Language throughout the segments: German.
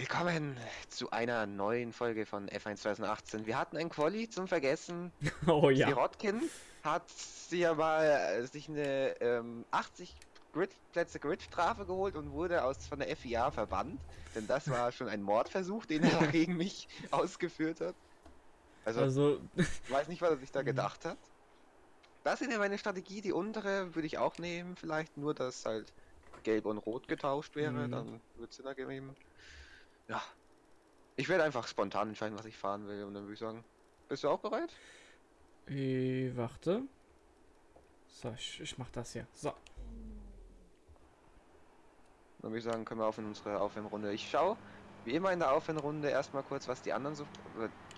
Willkommen zu einer neuen Folge von F1 2018. Wir hatten ein Quali zum Vergessen. Oh ja. Sirotkin hat sich aber äh, sich eine ähm, 80 Grid Plätze Grid-Strafe geholt und wurde aus von der FIA verbannt. Denn das war schon ein Mordversuch, den er gegen mich ausgeführt hat. Also, Also, ich weiß nicht, was er sich da gedacht hat. Das ist ja meine Strategie. Die untere würde ich auch nehmen, vielleicht nur, dass halt gelb und rot getauscht wäre. Mhm. Dann wird es Sinn ergeben. Ja. Ich werde einfach spontan entscheiden, was ich fahren will. Und dann würde ich sagen, bist du auch bereit? äh, warte. So, ich, ich mach das hier. So. Dann würde ich sagen, können wir auf in unsere Aufwärmrunde. Ich schaue, wie immer in der Aufwärmrunde, erstmal kurz, was die anderen so.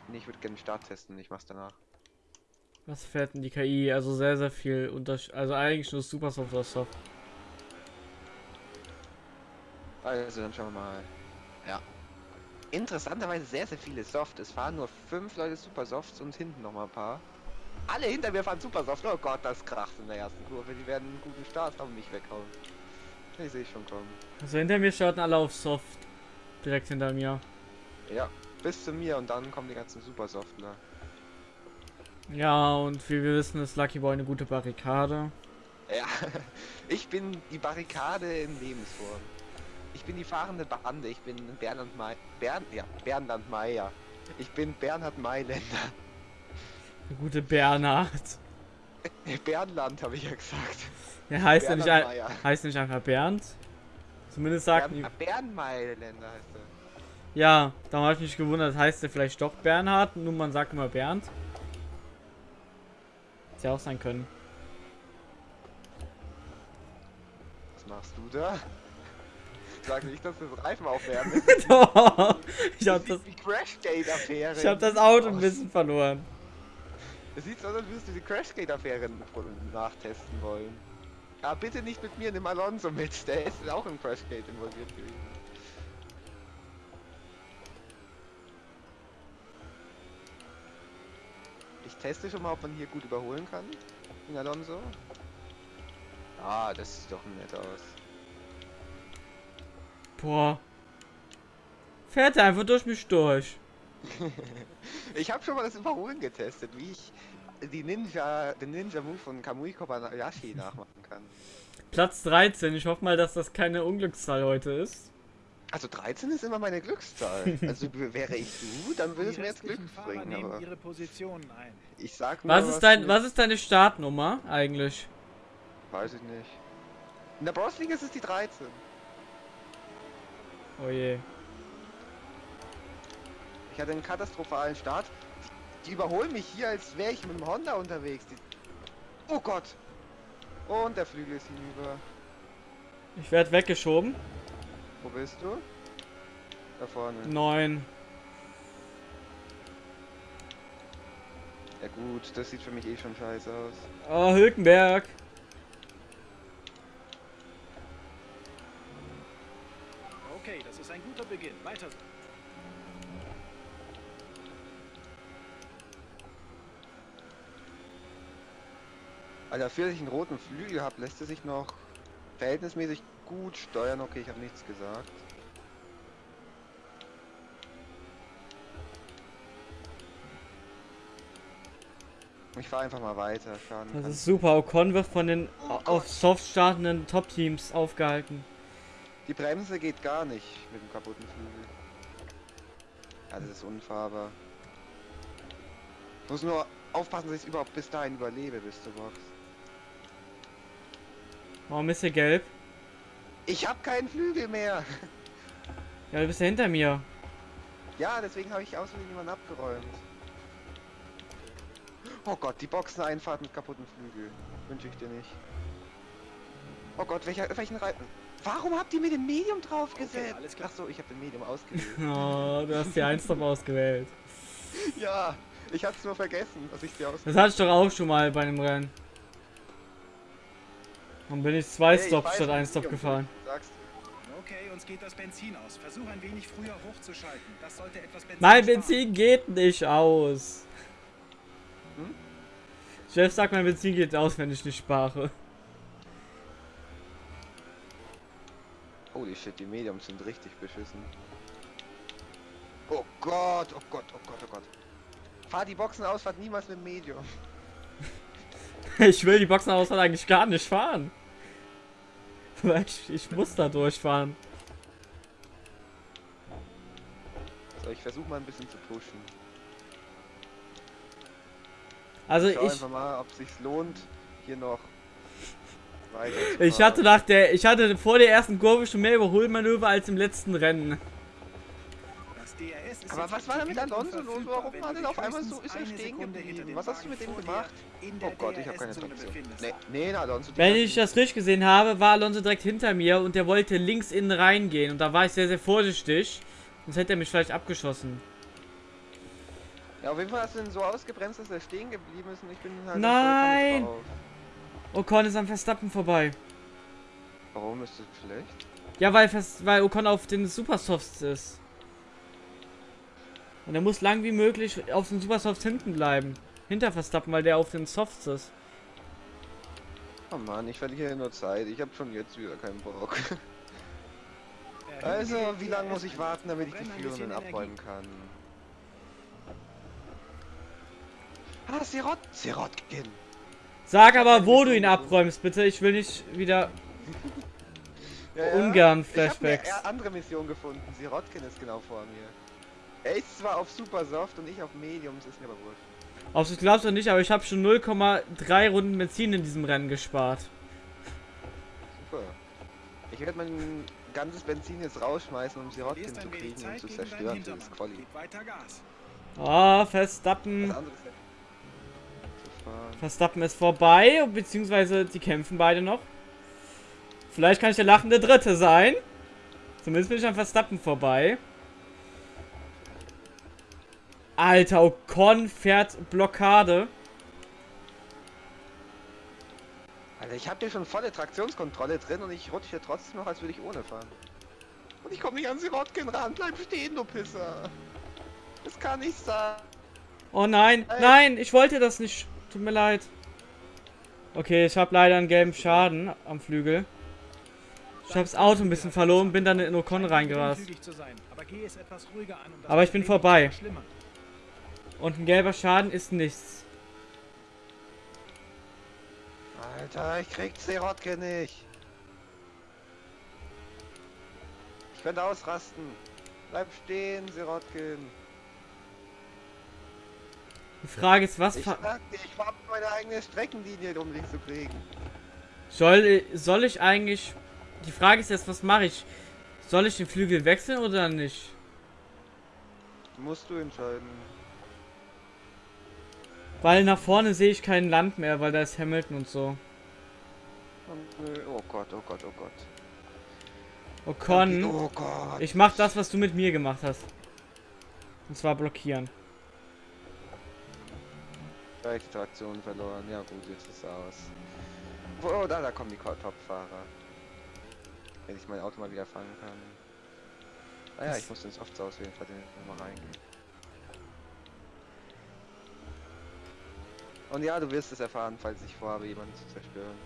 Nee, ich würde gerne den Start testen, ich mach's danach. Was fährt denn die KI? Also sehr, sehr viel Unterschied. Also eigentlich nur Super Soft oder Soft. Also, dann schauen wir mal. Interessanterweise sehr, sehr viele Soft. Es fahren nur fünf Leute Super Softs und hinten noch mal ein paar. Alle hinter mir fahren Super Soft. Oh Gott, das kracht in der ersten Kurve. Die werden einen guten Start haben, mich weghauen. Ich sehe schon kommen. Also hinter mir starten alle auf Soft. Direkt hinter mir. Ja, bis zu mir und dann kommen die ganzen Super Softler. Ja, und wie wir wissen, ist Lucky Boy eine gute Barrikade. Ja, ich bin die Barrikade in Lebensform. Ich bin die fahrende Bande. Ich bin Bernhard May. Bern, ja, Bernhard Meyer. Ich bin Bernhard Mailänder. Der gute Bernhard. Bernland habe ich ja gesagt. Heißt ja nicht, Bernhard Meyer. heißt nicht einfach Bernd. Zumindest sagt Bern, Bernmailänder heißt er. Ja, da habe ich mich gewundert, heißt der vielleicht doch Bernhard, nur man sagt immer Bernd. Hätte ja auch sein können. Was machst du da? Sag nicht, dass das Reifen aufwärmen ist. Doch, ich habe Das wie Crashgate-Affäre. ich hab das Auto ein bisschen verloren. Es sieht so aus, als würdest du die Crashgate-Affäre nachtesten wollen. Aber bitte nicht mit mir, nimm Alonso mit. Der ist auch im Crashgate involviert gewesen. Ich teste schon mal, ob man hier gut überholen kann. In Alonso. Ah, das sieht doch nett aus. Boah. Fährt er einfach durch mich durch. Ich habe schon mal das Überholen getestet, wie ich die Ninja, den Ninja-Move von Kamui Kobayashi nachmachen kann. Platz 13. Ich hoffe mal, dass das keine Unglückszahl heute ist. Also 13 ist immer meine Glückszahl. Also wäre ich du, dann würde es mir jetzt Glück bringen, nehmen aber ihre Positionen ein. ich sag nur, Was ist dein, was ist deine Startnummer eigentlich? Weiß ich nicht. In der Bros League ist es die 13. Oh je. Ich hatte einen katastrophalen Start. Die, überholen mich hier, als wäre ich mit dem Honda unterwegs. Die... Oh Gott! Und der Flügel ist hinüber. Ich werde weggeschoben. Wo bist du? Da vorne. Neun. Ja gut, das sieht für mich eh schon scheiße aus. Oh, Hülkenberg. Okay, das Beginn. Weiter so. Alter, für dass ich einen roten Flügel habe, lässt er sich noch verhältnismäßig gut steuern. Okay, ich habe nichts gesagt. Ich fahre einfach mal weiter. Schaden Das ist super. Ocon wird von den Oh auf. Soft startenden Top-Teams aufgehalten. Die Bremse geht gar nicht mit dem kaputten Flügel. Ja, das ist unfahrbar. Ich muss nur aufpassen, dass ich überhaupt bis dahin überlebe, bis zur Box. Warum ist hier gelb? Ich habe keinen Flügel mehr. Ja, du bist ja hinter mir. Ja, deswegen habe ich aus Versehen jemanden abgeräumt. Oh Gott, die Boxeneinfahrt mit kaputten Flügel. Wünsche ich dir nicht. Oh Gott, welcher, welchen Reifen? Warum habt ihr mir den Medium draufgesetzt? Okay, alles klar. Ach so, ich habe den Medium ausgewählt. Oh, du hast die 1 top ausgewählt. ja, ich hab's nur vergessen, dass ich die aus. Das hatte ich doch auch schon mal bei einem Rennen. Und bin ich zwei Hey, ich Stops statt was ein Stop Medium gefahren. Okay, uns geht das Benzin aus. Versuch ein wenig früher hochzuschalten. Das sollte etwas Benzin Mein sparen. Benzin geht nicht aus. Hm? Chef sagt, mein Benzin geht aus, wenn ich nicht spare. Holy shit, die Mediums sind richtig beschissen. Gott, oh Gott, oh Gott, oh Gott. Fahr die Boxen aus, fahrt niemals mit Medium. Ich will die Boxenausfahrt eigentlich gar nicht fahren. Ich, ich muss da durchfahren. So, ich versuche mal ein bisschen zu pushen. Also Ich schau ich, einfach mal, ob es sich lohnt, hier noch ich hatte nach der, ich hatte vor der ersten Kurve schon mehr Überholmanöver als im letzten Rennen. Aber was war da mit Alonso los? Warum war denn auf einmal so, ist er stehen geblieben? Was hast du mit dem gemacht? Oh Gott, ich habe keine Traktion. Nee, nee, Alonso. Wenn ich das richtig gesehen habe, war Alonso direkt hinter mir und der wollte links innen reingehen. Und da war ich sehr, sehr vorsichtig. Sonst hätte er mich vielleicht abgeschossen. Ja, auf jeden Fall hast du ihn so ausgebremst, dass er stehen geblieben ist und ich bin halt Nein! Ocon ist am Verstappen vorbei. Warum ist das schlecht? Ja, weil, Vers weil Ocon auf den Supersofts ist. Und er muss lang wie möglich auf den Supersofts hinten bleiben. Hinter Verstappen, weil der auf den Softs ist. Oh Mann, ich verliere nur Zeit. Ich habe schon jetzt wieder keinen Bock. Also, wie lange muss ich warten, damit ich die Führenden abräumen kann? Ah, Sirot! Sirotkin! Sag aber, wo du ihn abräumst, bitte. Ich will nicht wieder Ja, ungern Ich habe eine Flashbacks. andere Mission gefunden. Sirotkin ist genau vor mir. Er ist zwar auf Super Soft und ich auf Mediums, ist mir aber wurscht. Ob du es glaubst oder nicht, aber ich habe schon 0,3 Runden Benzin in diesem Rennen gespart. Super. Ich werde mein ganzes Benzin jetzt rausschmeißen, um Sirotkin zu kriegen und zu zerstören für das Quali. Gib weiter Gas. Ah, Verstappen. Was anderes hätte zu fahren. Verstappen ist vorbei, beziehungsweise die kämpfen beide noch. Vielleicht kann ich der lachende Dritte sein. Zumindest bin ich an Verstappen vorbei. Alter, Ocon fährt Blockade. Alter, ich habe hier schon volle Traktionskontrolle drin und ich rutsche hier trotzdem noch, als würde ich ohne fahren. Und ich komme nicht an Sirotkin ran. Bleib stehen, du Pisser. Das kann nicht sein. Oh nein, Ey. nein, ich wollte das nicht. Tut mir leid. Okay, ich habe leider einen gelben Schaden am Flügel. Ich habe das Auto ein bisschen verloren, bin dann in Ocon reingerast. Aber ich bin vorbei. Und ein gelber Schaden ist nichts. Alter, ich krieg Sirotkin nicht. Ich könnte ausrasten. Bleib stehen, Sirotkin. Die Frage ist, was Ich sag dir, ich fahr meine eigene Streckenlinie, um dich zu kriegen. soll, soll ich eigentlich... Die Frage ist jetzt, was mache ich? Soll ich den Flügel wechseln oder nicht? Musst du entscheiden. Weil nach vorne sehe ich kein Land mehr, weil da ist Hamilton und so. Und, äh, oh Gott, oh Gott, oh Gott. Ocon, Oh Gott. ich mach das, was du mit mir gemacht hast. Und zwar blockieren. Traktion verloren. Ja gut, jetzt ist es aus. Oh, da, da kommen die Top-Fahrer. Wenn ich mein Auto mal wieder fangen kann. Ah ja, Das- ich muss den Softs auswählen, falls ich nochmal reingehen. Und ja, du wirst es erfahren, falls ich vorhabe, jemanden zu zerstören.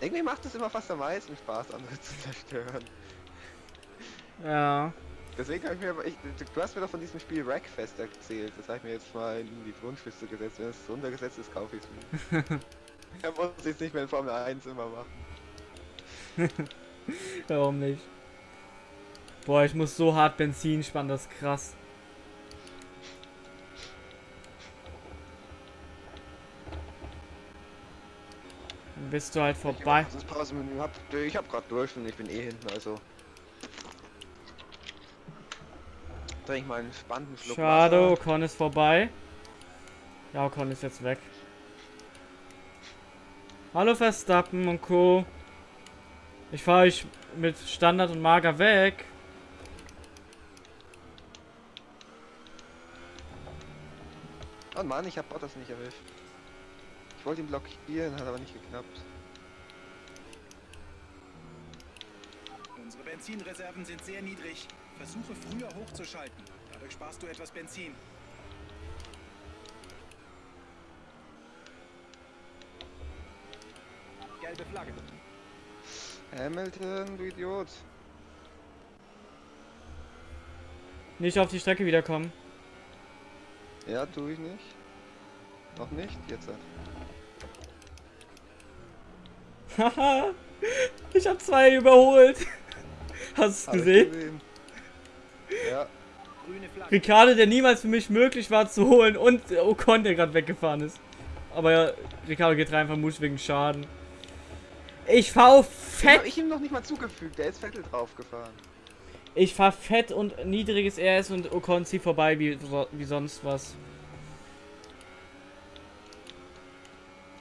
Irgendwie macht es immer fast am meisten Spaß, andere zu zerstören. Ja. Deswegen habe ich mir aber, ich, du, hast mir doch von diesem Spiel Wreckfest erzählt. Das habe ich mir jetzt mal in die Wunschliste gesetzt. Wenn es runtergesetzt ist, kaufe ich es mir. Dann muss ich es nicht mehr in Formel 1 immer machen. Warum nicht? Boah, ich muss so hart Benzin sparen, das ist krass. Dann bist du halt vorbei. Das Pausenmenü hab, ich hab grad durch und ich bin eh hinten, also. Trink ich mal einen spannenden Schluck Schade. Ocon ist vorbei. Ja, Ocon ist jetzt weg. Hallo Verstappen und Co. Ich fahre euch mit Standard und Mager weg. Oh Mann, ich hab Bottas nicht erwischt. Ich wollte ihn blockieren, hat aber nicht geklappt. Unsere Benzinreserven sind sehr niedrig. Versuche früher hochzuschalten. Dadurch sparst du etwas Benzin. Gelbe Flagge. Hamilton, du Idiot. Nicht auf die Strecke wiederkommen. Ja, tue ich nicht. Noch nicht? Jetzt. halt. Haha. ich habe zwei überholt. Hast du es ich gesehen? Ja, Grüne Flagge. Ricardo, der niemals für mich möglich war zu holen und Ocon, der gerade weggefahren ist. Aber ja, Ricardo geht rein vermutlich wegen Schaden. Ich fahr fett. hab ich ihm noch nicht mal zugefügt. Der ist Vettel draufgefahren. Ich fahr fett und niedriges RS und Ocon zieht vorbei wie, wie sonst was.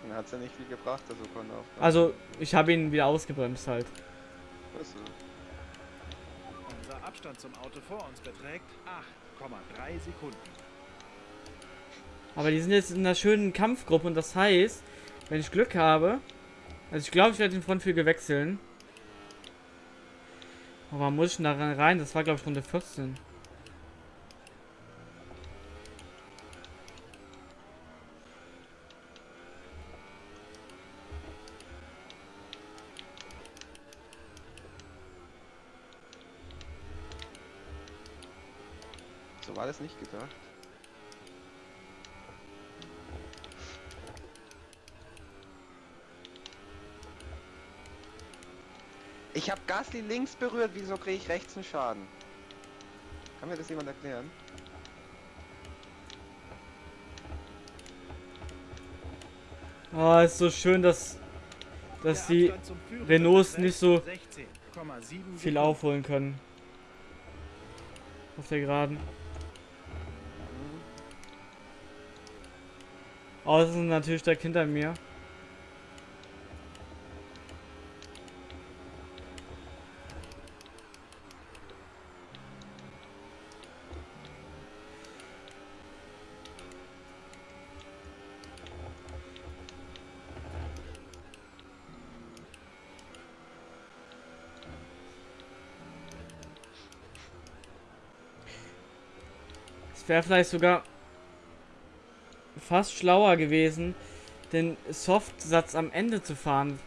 Dann hat's ja nicht viel gebracht, der Sokon auf. Also, ich habe ihn wieder ausgebremst halt. Achso. Unser Abstand zum Auto vor uns beträgt 8,3 Sekunden. Aber die sind jetzt in einer schönen Kampfgruppe und das heißt, wenn ich Glück habe, also ich glaube, ich werde den Frontflügel wechseln. Aber muss ich denn da rein? Das war glaube ich Runde 14. Das nicht gedacht. Ich habe Gasly links berührt, wieso kriege ich rechts einen Schaden? Kann mir das jemand erklären? Oh, ist so schön, dass, dass die Renaults nicht so 16,7 viel aufholen können. Auf der Geraden. Außer sind natürlich direkt hinter mir. Wäre vielleicht sogar fast schlauer gewesen, den Softsatz am Ende zu fahren.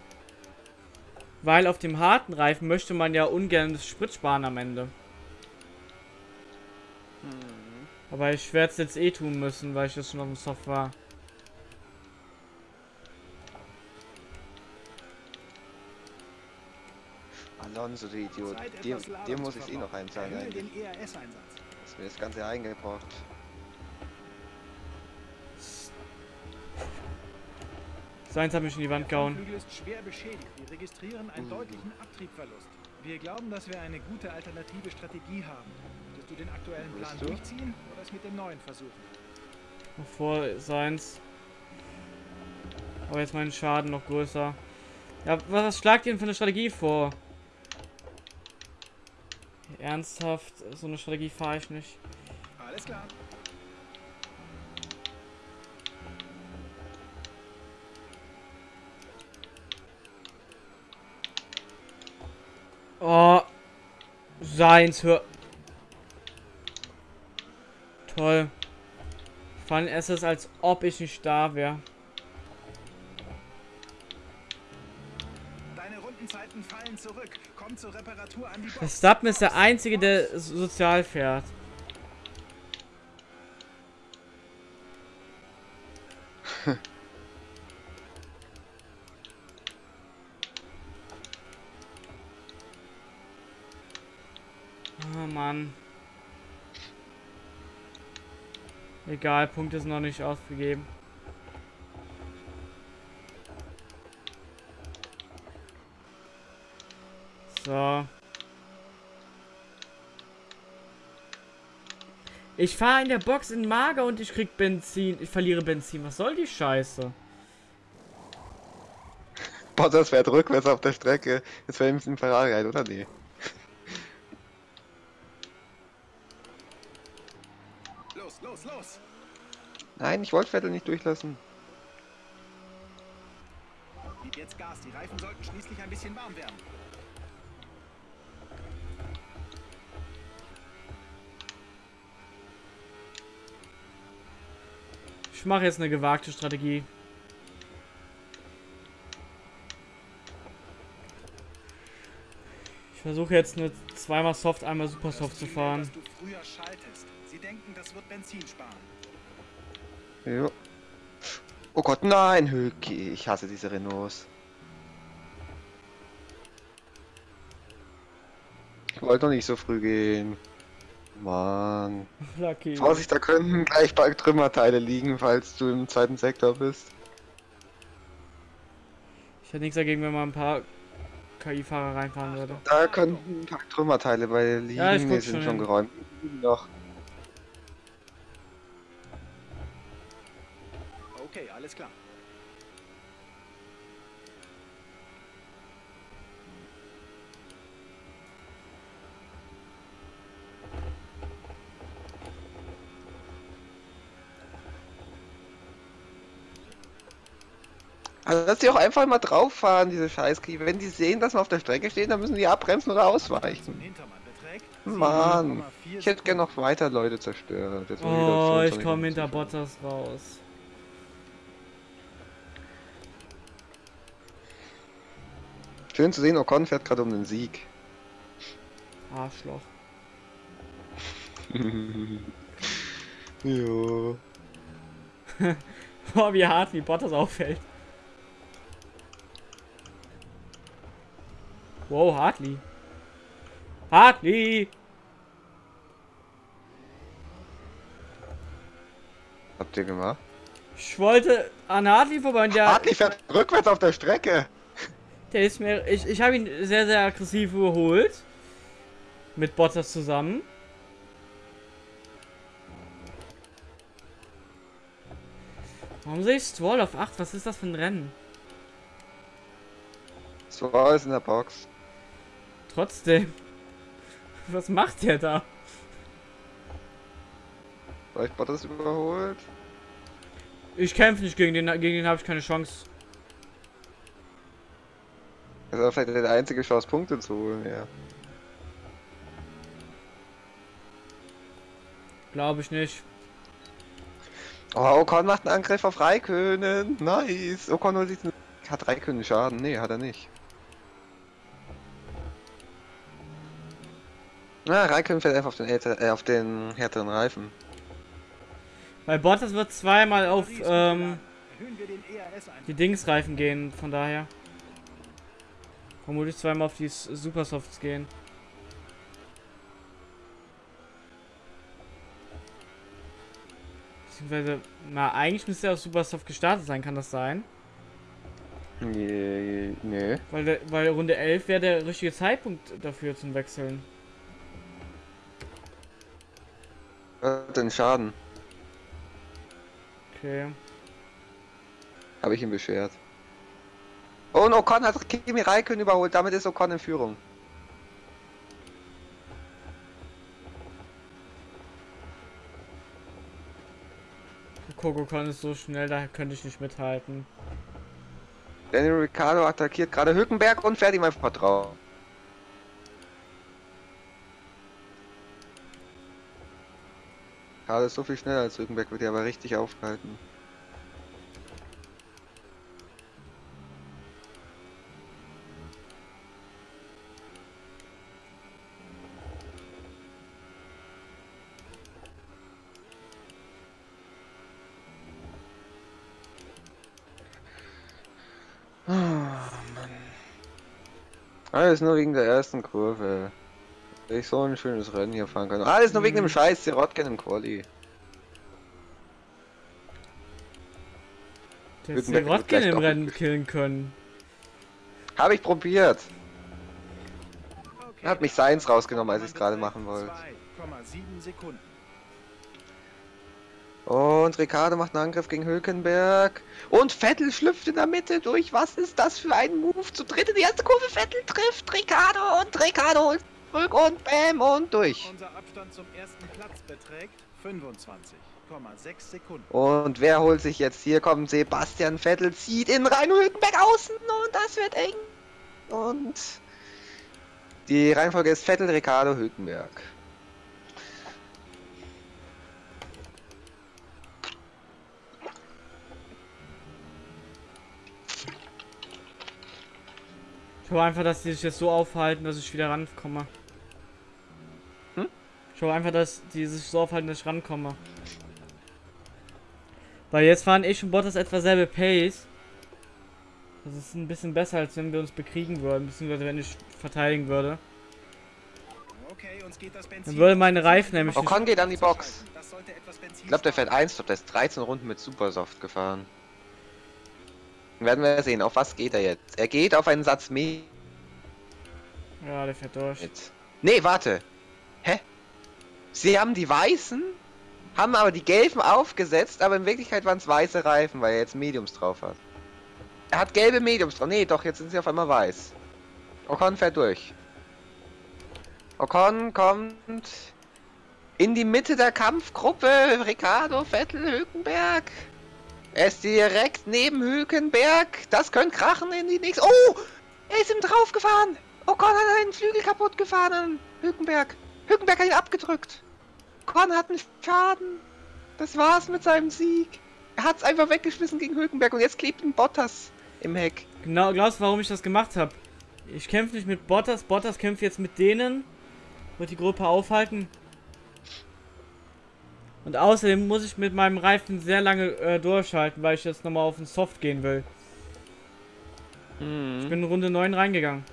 Weil auf dem harten Reifen möchte man ja ungern das Sprit sparen am Ende. Mhm. Aber ich werde es jetzt eh tun müssen, weil ich das schon auf dem Soft war. Alonso, du Idiot. Dir zu muss ich eh noch einzahlen eigentlich. den ERS-Einsatz. Ist mir das Ganze eingebrockt. Seins hat mich in die Wand Der gehauen. Frontflügel ist schwer beschädigt. Wir registrieren einen deutlichen Abtriebverlust. Wir glauben, dass wir eine gute alternative Strategie haben. Würdest du den aktuellen Willst Plan du? durchziehen oder es mit dem neuen versuchen? Vor seins. Aber jetzt mein Schaden noch größer. Ja, was schlagt ihr denn für eine Strategie vor? Ernsthaft, so eine Strategie fahre ich nicht. Alles klar. Oh. Seins, hör. Toll. Vor allem es ist, als ob ich nicht da wäre. Deine Rundenzeiten fallen zurück. Komm zur Reparatur an die Box. Verstappen ist der Einzige, der so- sozial fährt. Oh Mann. Egal, Punkte sind noch nicht ausgegeben. So. Ich fahre in der Box in Mager und ich krieg Benzin. Ich verliere Benzin. Was soll die Scheiße? Bottas fährt rückwärts auf der Strecke. Jetzt fährt ihm ein Ferrari rein, oder nee? Nein, ich wollte Vettel nicht durchlassen. Gib jetzt Gas. Die Reifen sollten schließlich ein bisschen warm werden. Ich mache jetzt eine gewagte Strategie. Ich versuche jetzt nur zweimal Soft, einmal Super Soft zu fahren. dass du früher schaltest. Sie denken, das wird Benzin sparen. Jo. Oh Gott, nein, Hülki. Ich hasse diese Renaults. Ich wollte doch nicht so früh gehen. Mann. Lucky. Vorsicht, da könnten gleich bald Trümmerteile liegen, falls du im zweiten Sektor bist. Ich hätte nichts dagegen, wenn man ein paar KI-Fahrer reinfahren würde. Da könnten ein paar Trümmerteile bei liegen. Ja, ich die sind schon schon geräumt. Noch. Okay, alles klar. Also dass die auch einfach mal drauf fahren, diese Scheißkriege. Wenn die sehen, dass man auf der Strecke steht, dann müssen die abbremsen oder ausweichen. Mann, 7,4 ich hätte gerne noch weiter Leute zerstört. Oh, ich komme hinter Bottas raus. Schön zu sehen, Ocon fährt gerade um den Sieg. Arschloch. jo. Boah, wie hart wie Bottas auffällt. Wow, Hartley. Hartley! Habt ihr gemacht? Ich wollte an Hartley vorbei und der, Hartley fährt rückwärts auf der Strecke. Der ist mir. Ich, ich habe ihn sehr, sehr aggressiv überholt. Mit Bottas zusammen. Warum sehe ich Stroll auf 8? Was ist das für ein Rennen? War es in der Box. Trotzdem. Was macht der da? Vielleicht Bottas überholt. Ich kämpfe nicht gegen den, gegen den habe ich keine Chance. Das ist vielleicht die einzige Chance, Punkte zu holen, ja. Glaube ich nicht. Oh, Ocon macht einen Angriff auf Raikönen. Nice. Ocon holt sich. Hat Raikönen Schaden? Nee, hat er nicht. Na, Raikönen fährt einfach auf den, älter, äh, auf den härteren Reifen. Weil Bottas wird zweimal auf ähm, ein. die Dingsreifen gehen, von daher. Vermutlich zweimal auf die Supersofts gehen. Beziehungsweise, na, eigentlich müsste er auf Supersoft gestartet sein, kann das sein? Nee, nee. Weil, der, weil Runde 11 wäre der richtige Zeitpunkt dafür zum Wechseln. Hat den Schaden. Okay. Habe ich ihm beschwert. Und Ocon hat Kimi Raikön überholt. Damit ist Ocon in Führung. Kokokon ist so schnell, da könnte ich nicht mithalten. Daniel Ricciardo attackiert gerade Hülkenberg und fährt ihm einfach drauf. Gerade ist so viel schneller als Hülkenberg, wird hier aber richtig aufgehalten. Alles nur wegen der ersten Kurve. Dass ich so ein schönes Rennen hier fahren kann. Alles nur wegen dem Scheiß Sirotkin im Quali. Der Sirotkin gleich im Rennen killen können. Habe ich probiert. Okay, Hat mich Seins rausgenommen, als ich's gerade machen wollte. 2,7 Sekunden. Und Ricardo macht einen Angriff gegen Hülkenberg. Und Vettel schlüpft in der Mitte durch. Was ist das für ein Move? Zu dritt in die erste Kurve. Vettel trifft Ricardo und Ricardo holt zurück und bam und durch. Unser Abstand zum ersten Platz beträgt 25,6 Sekunden. Und wer holt sich jetzt hier? Kommt Sebastian Vettel, zieht in rein, Hülkenberg außen und das wird eng. Und die Reihenfolge ist Vettel, Ricardo, Hülkenberg. Ich hoffe einfach, dass die sich jetzt so aufhalten, dass ich wieder rankomme. Hm? Ich hoffe einfach, dass die sich so aufhalten, dass ich rankomme. Weil jetzt fahren ich und Bottas etwa selbe Pace. Das ist ein bisschen besser, als wenn wir uns bekriegen würden, beziehungsweise wenn ich verteidigen würde. Okay, uns geht das Benzin. Dann würde meine Reifen nämlich Ocon geht an die Box. Ich glaube, der fährt 1, der ist 13 Runden mit Supersoft gefahren. Werden wir sehen, auf was geht er jetzt? Er geht auf einen Satz mehr. Ja, der fährt durch. Mit. Nee, warte. Hä? Sie haben die weißen, haben aber die gelben aufgesetzt, aber in Wirklichkeit waren es weiße Reifen, weil er jetzt Mediums drauf hat. Er hat gelbe Mediums drauf. Nee, doch, jetzt sind sie auf einmal weiß. Ocon fährt durch. Ocon kommt in die Mitte der Kampfgruppe. Ricardo, Vettel, Hülkenberg. Er ist direkt neben Hülkenberg. Das könnte krachen in die nächste. Oh! Er ist ihm draufgefahren. Ocon hat einen Flügel kaputt gefahren an Hülkenberg. Hülkenberg hat ihn abgedrückt. Ocon hat einen Schaden. Das war's mit seinem Sieg. Er hat's einfach weggeschmissen gegen Hülkenberg und jetzt klebt ein Bottas im Heck. Genau, glaubst du, warum ich das gemacht habe? Ich kämpfe nicht mit Bottas, Bottas kämpft jetzt mit denen. Wird die Gruppe aufhalten. Und außerdem muss ich mit meinem Reifen sehr lange äh, durchhalten, weil ich jetzt nochmal auf den Soft gehen will. Ich bin in Runde 9 reingegangen.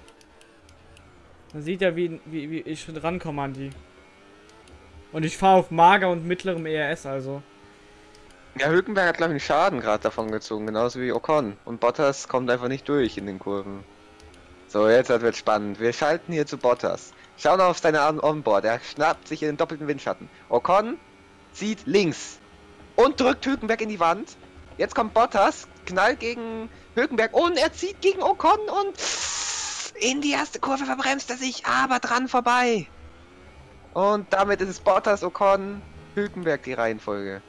Man sieht ja, wie, wie, wie ich rankomme an die. Und ich fahre auf mager und mittlerem ERS, also. Ja, Hülkenberg hat, glaube ich, einen Schaden gerade davon gezogen, genauso wie Ocon. Und Bottas kommt einfach nicht durch in den Kurven. So, jetzt wird spannend. Wir schalten hier zu Bottas. Schau noch auf seine On- Onboard. Er schnappt sich in den doppelten Windschatten. Ocon zieht links und drückt Hülkenberg in die Wand. Jetzt kommt Bottas, knallt gegen Hülkenberg und er zieht gegen Ocon und in die erste Kurve verbremst er sich, aber dran vorbei. Und damit ist es Bottas, Ocon, Hülkenberg die Reihenfolge.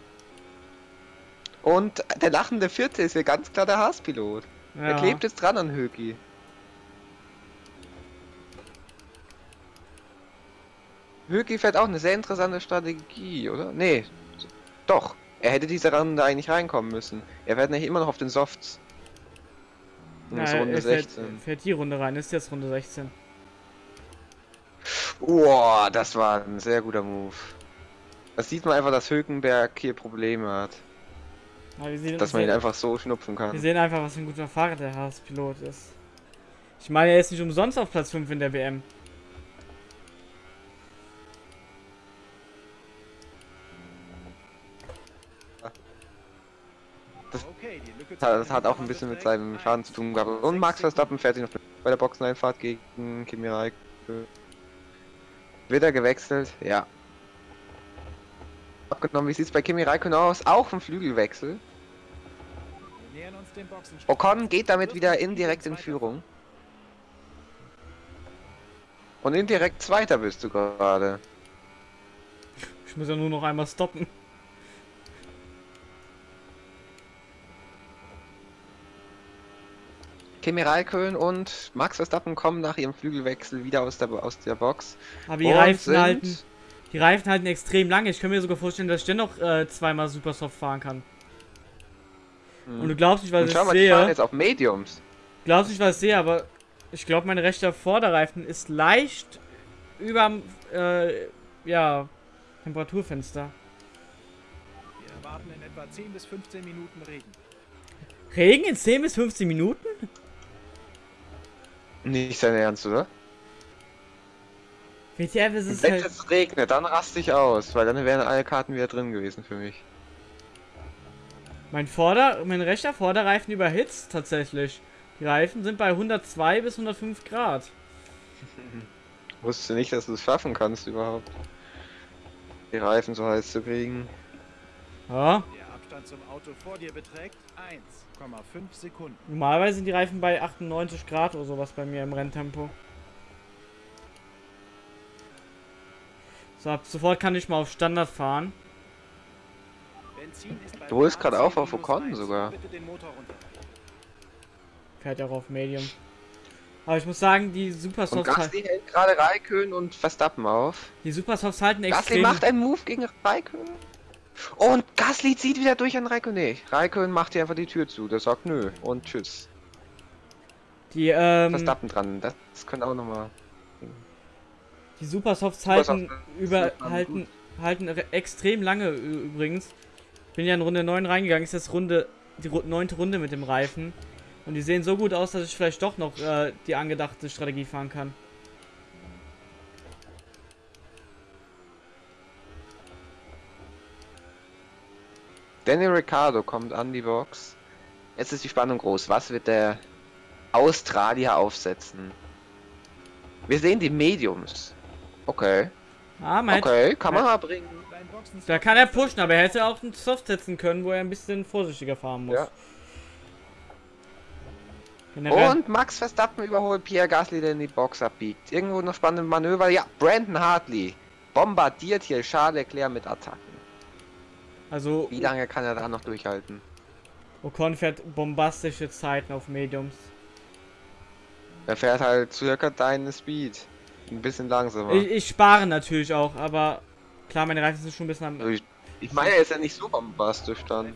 Und der lachende Vierte ist hier ganz klar der Haas-Pilot. Er Ja. klebt jetzt dran an Höki. Höki fährt auch eine sehr interessante Strategie, oder? Nee, doch. Er hätte diese Runde eigentlich reinkommen müssen. Er fährt nämlich immer noch auf den Softs. Und Ja, ist Runde er fährt, 16. fährt die Runde rein, ist jetzt Runde 16. Boah, das war ein sehr guter Move. Das sieht man einfach, dass Hülkenberg hier Probleme hat. Wir sehen, Dass man ihn wir, einfach so schnupfen wir kann. sehen einfach, was für ein guter Fahrer der Haas-Pilot ist. Ich meine, er ist nicht umsonst auf Platz 5 in der WM. Okay, die Lücke Das hat auch ein bisschen mit seinem Schaden zu tun gehabt. Und Max Verstappen fährt sich noch bei der Boxeneinfahrt gegen Kimi Räikkönen. Wird er gewechselt? Ja. Abgenommen, wie sieht's bei Kimi Räikkönen aus? Auch ein Flügelwechsel. Ocon geht damit wieder indirekt in Führung. Und indirekt Zweiter bist du gerade. Ich muss ja nur noch einmal stoppen. Kimi Räikkönen und Max Verstappen kommen nach ihrem Flügelwechsel wieder aus der, aus der Box. Aber die Reifen sind- halten. Die Reifen halten extrem lange. Ich kann mir sogar vorstellen, dass ich dennoch äh, zweimal Supersoft fahren kann. Hm. Und du glaubst nicht, was Und ich schau mal, die fahren sehe. jetzt auf Mediums. Glaubst nicht, was ich sehe, aber ich glaube, mein rechter Vorderreifen ist leicht überm äh, ja, Temperaturfenster. Wir erwarten in etwa 10 bis 15 Minuten Regen. Regen in 10 bis 15 Minuten? Nicht sein Ernst, oder? WTF, es ist Wenn halt. es regnet, dann raste ich aus, weil dann wären alle Karten wieder drin gewesen für mich. Mein Vorder-, mein rechter Vorderreifen überhitzt tatsächlich. Die Reifen sind bei 102 bis 105 Grad. Wusste nicht, dass du es schaffen kannst überhaupt. Die Reifen so heiß zu kriegen. Ja, Abstand zum Auto vor dir beträgt 1,5 Sekunden. normalerweise sind die Reifen bei 98 Grad oder sowas bei mir im Renntempo. So, ab sofort kann ich mal auf Standard fahren. Benzin ist bei Du holst gerade auf auf Ocon sogar. Bitte den Motor runter. Fährt ja auch auf Medium. Aber ich muss sagen, die Und Supersofts, halt, Gasly hält gerade Raikön und Verstappen auf. die Supersofts halten Gasly extrem. macht einen Move gegen Raikön. Und Gasly zieht wieder durch an Raikön. Nee, Raikön macht hier einfach die Tür zu. Der sagt nö und tschüss. Die, ähm, Verstappen dran. Das, das könnte auch nochmal. die Supersofts Supersofts, halten über, halten, halten re- extrem lange übrigens. Bin ja in Runde 9 reingegangen, ist das Runde, die neunte Runde mit dem Reifen. Und die sehen so gut aus, dass ich vielleicht doch noch äh, die angedachte Strategie fahren kann. Daniel Ricciardo kommt an die Box. Jetzt ist die Spannung groß. Was wird der Australier aufsetzen? Wir sehen die Mediums. Okay. Ah, hätte, Okay, kann man bringen. Da kann er pushen, aber er hätte auch einen Soft setzen können, wo er ein bisschen vorsichtiger fahren muss. Ja. Und Max Verstappen überholt Pierre Gasly, der in die Box abbiegt. Irgendwo noch spannende Manöver. Ja, Brandon Hartley bombardiert hier Charles Leclerc mit Attacken. Also Wie lange kann er da noch durchhalten? Ocon fährt bombastische Zeiten auf Mediums. Er fährt halt circa deine Speed. Ein bisschen langsamer. Ich, ich spare natürlich auch, aber klar, meine Reifen sind schon ein bisschen am... Also ich, ich meine, er ist ja nicht so bombastisch dann.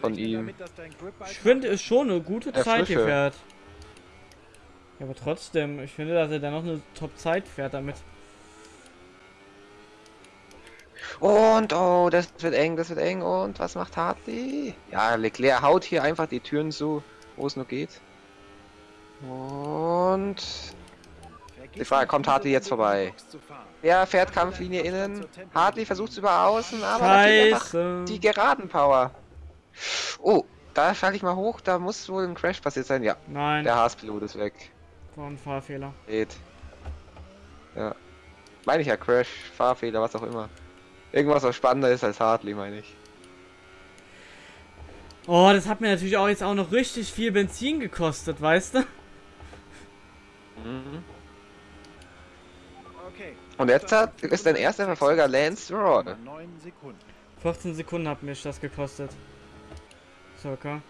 Von ihm. Ich finde es schon eine gute Der Zeit, die Frische. fährt. Ja, aber trotzdem, ich finde, dass er da noch eine Top-Zeit fährt damit. Und oh, das wird eng, das wird eng. Und was macht Hartley? Ja, Leclerc haut hier einfach die Türen zu, wo es nur geht. Und Die Frage, kommt Hartley jetzt vorbei? Box zu fahren. er fährt Kampflinie innen. Hartley versucht es über außen, aber einfach die geraden Power. Oh, da schalte ich mal hoch, da muss wohl ein Crash passiert sein. Ja, Nein, der Haas-Pilot ist weg. war ein Fahrfehler. Geht. Ja. Meine ich ja Crash, Fahrfehler, was auch immer. Irgendwas, was spannender ist als Hartley, meine ich. Oh, das hat mir natürlich auch jetzt auch noch richtig viel Benzin gekostet, weißt du? Mhm. Okay. Und jetzt hat, ist dein erster Verfolger Lance Stroll. 9 Sekunden. 14 Sekunden hat mich das gekostet. Circa.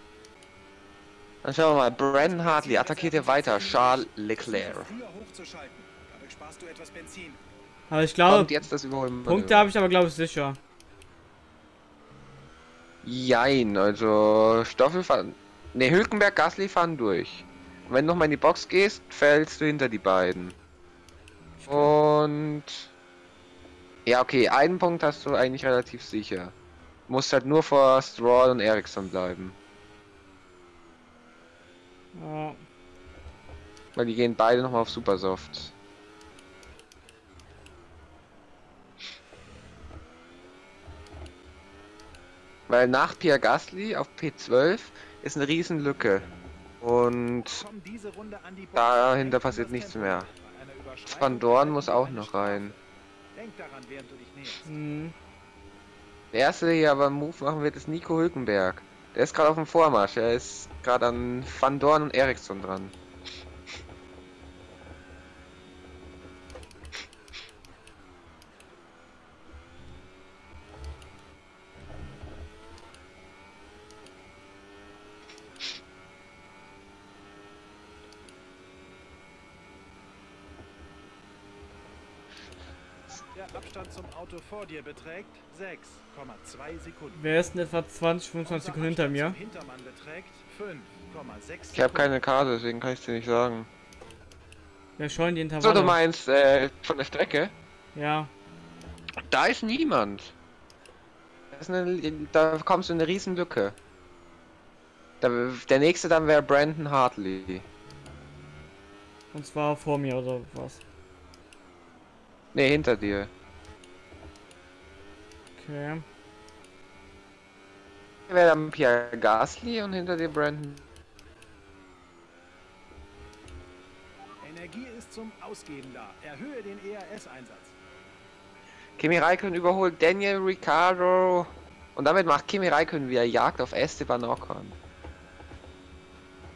Dann schauen wir mal. Brandon Hartley attackiert hier weiter. Charles Leclerc. Versuche früher hochzuschalten. Dadurch sparst du etwas Benzin. Aber ich Kommt glaube, jetzt das Überholen. Punkte habe ich aber glaube ich sicher. Jein, also Stoffel fahren. Ne, Hülkenberg, Gasly fahren durch. Und wenn du noch mal in die Box gehst, fällst du hinter die beiden. Und ja, okay, einen Punkt hast du eigentlich relativ sicher. Musst halt nur vor Stroll und Ericsson bleiben. Ja. Weil die gehen beide nochmal auf Supersoft. Weil nach Pierre Gasly auf P12 ist eine riesen Lücke. Und dahinter passiert nichts mehr. Van Dorn muss auch noch rein. Denk daran, während du dich näherst. Hm. Der erste, der hier aber einen Move machen wird, ist Nico Hülkenberg. Der ist gerade auf dem Vormarsch. Er ist gerade an Van Dorn und Ericsson dran. Der Abstand zum Auto vor dir beträgt 6,2 Sekunden. Wer ist denn etwa 20, 25 Sekunden hinter mir? Hintermann beträgt 5,6 Ich habe keine Karte, deswegen kann ich dir nicht sagen. Wer scheuen die So, Intervalle? du meinst äh, von der Strecke? Ja. Da ist niemand. Das ist eine, da kommst du in eine riesen Lücke. Da, der nächste dann wäre Brandon Hartley. Und zwar vor mir oder was? Ne, hinter dir. Okay. Wäre dann Pierre Gasly und hinter dir Brandon. Energie ist zum Ausgeben da. Erhöhe den ERS-Einsatz. Kimi Räikkönen überholt Daniel Ricciardo. Und damit macht Kimi Räikkönen wieder Jagd auf Esteban Ocon.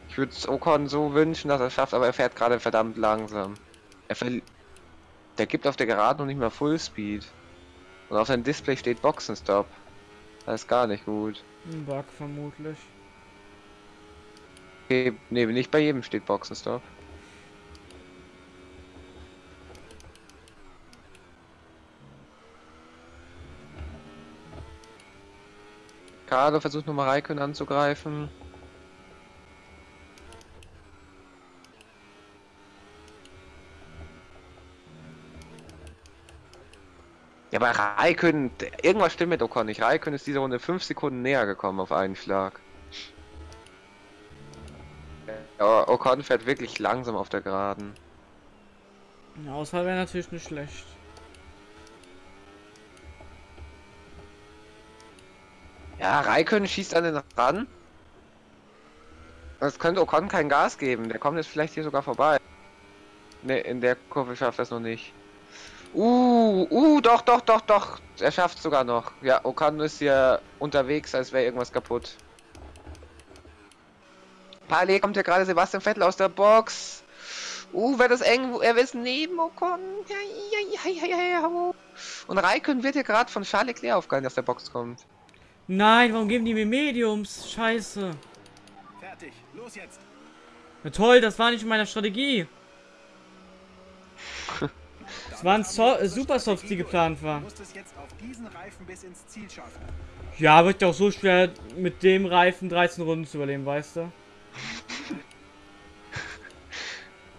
Ich würde es Ocon so wünschen, dass er es schafft, aber er fährt gerade verdammt langsam. Er verli Der gibt auf der Geraden noch nicht mal Fullspeed. Und auf seinem Display steht Boxenstopp. Das ist gar nicht gut. Ein Bug vermutlich. Okay, nee, nicht bei jedem steht Boxenstopp. Carlo versucht nochmal Raikön anzugreifen. Ja, aber Raikön, irgendwas stimmt mit Ocon nicht. Raikön ist diese Runde 5 Sekunden näher gekommen auf einen Schlag. Ja, Ocon fährt wirklich langsam auf der Geraden. Eine Auswahl wäre natürlich nicht schlecht. Ja, Raikön schießt an den ran. Das könnte Ocon kein Gas geben. Der kommt jetzt vielleicht hier sogar vorbei. Ne, in der Kurve schafft er es noch nicht. Uh, uh, doch, doch, doch, doch. Er schafft sogar noch. Ja, Ocon ist hier unterwegs, als wäre irgendwas kaputt. Parallel kommt ja gerade Sebastian Vettel aus der Box. Uh, wird das eng. Er ist neben Ocon. Ja, ja, ja, ja, ja. Und Raikön wird hier gerade von Charles Leclerc aufgehalten, aus der Box kommt. Nein, warum geben die mir Mediums? Scheiße. Fertig. Los jetzt. Na toll, das war nicht in meiner Strategie. Das waren so äh, Supersofts, die geplant Du waren. musst es jetzt auf diesen Reifen bis ins Ziel schaffen. Ja, wird doch so schwer mit dem Reifen 13 Runden zu überleben, weißt du?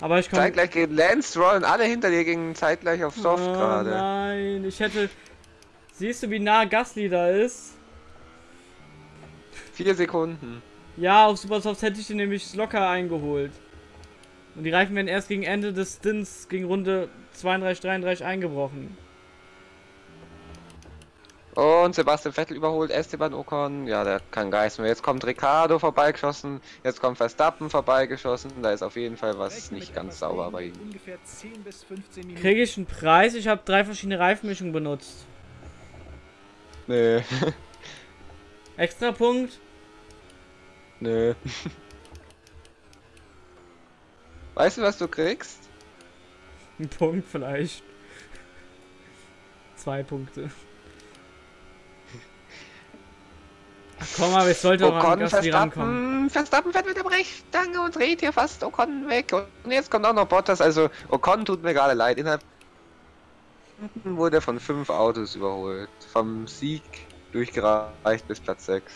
Aber ich komme. Zeitgleich gegen Lance Stroll und alle hinter dir gingen zeitgleich auf Soft oh, gerade. Nein, ich hätte. Siehst du, wie nah Gasly da ist? Vier Sekunden. Ja, auf Supersofts hätte ich den nämlich locker eingeholt. Und die Reifen werden erst gegen Ende des Stints, gegen Runde 32, 33 eingebrochen. Und Sebastian Vettel überholt Esteban Ocon. Ja, der kann Geist mehr. Jetzt kommt Ricardo vorbeigeschossen. Jetzt kommt Verstappen vorbeigeschossen. Da ist auf jeden Fall was Rechne nicht ganz sauber bei ihm. Ungefähr 10 bis 15 Minuten. Kriege ich einen Preis? Ich habe drei verschiedene Reifenmischungen benutzt. Nö. Extra Punkt? Nö. Weißt du, was du kriegst? Ein Punkt vielleicht. Zwei Punkte. Ach komm, aber ich sollte auch an Ocon, Gasly rankommen. Verstappen, fährt mit der Brechstange und dreht hier fast Ocon weg. Und jetzt kommt auch noch Bottas. Also Ocon tut mir gerade leid. Innerhalb wurde er von fünf Autos überholt. Vom Sieg durchgereicht bis Platz 6.